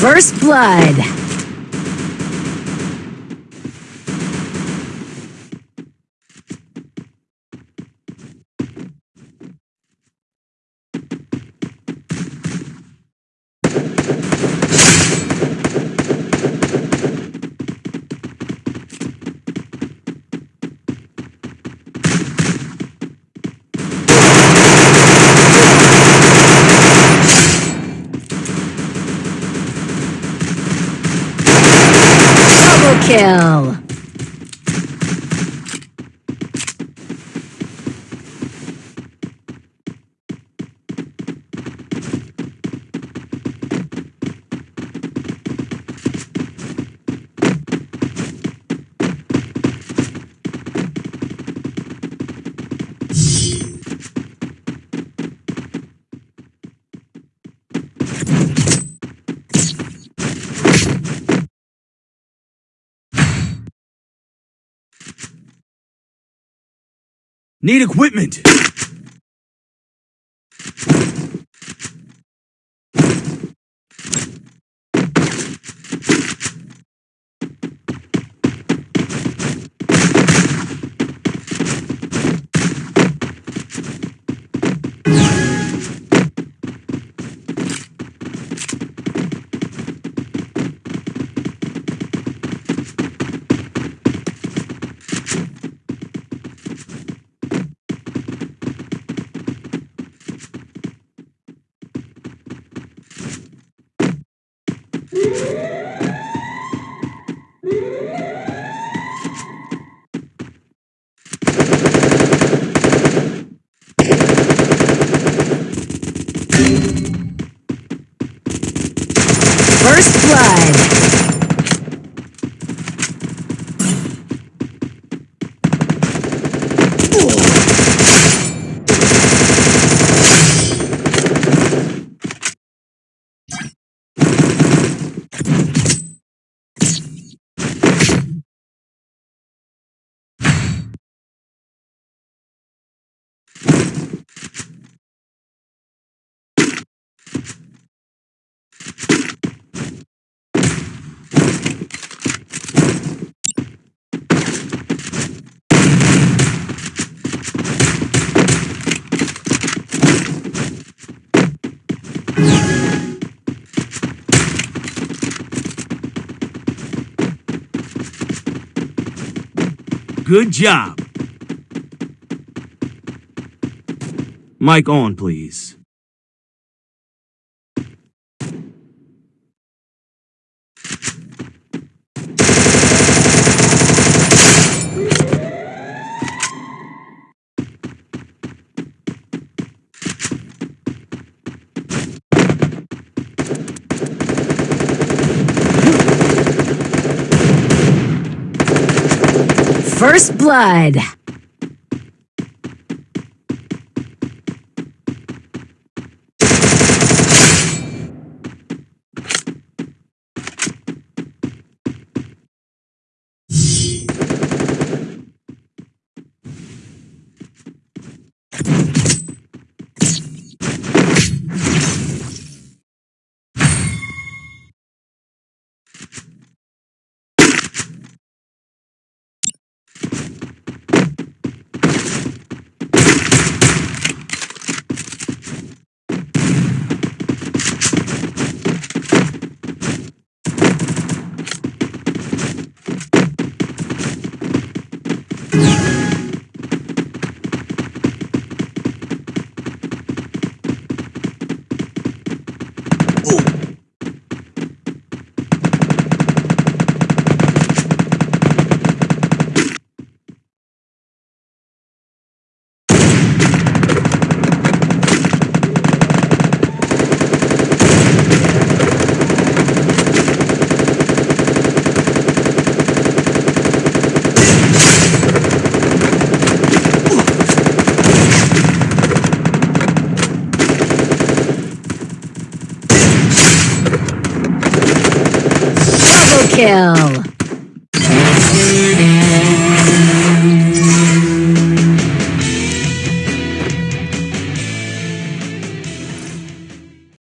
First Blood. Kill. Need equipment! First Good job. Mic on, please. First Blood. Kill.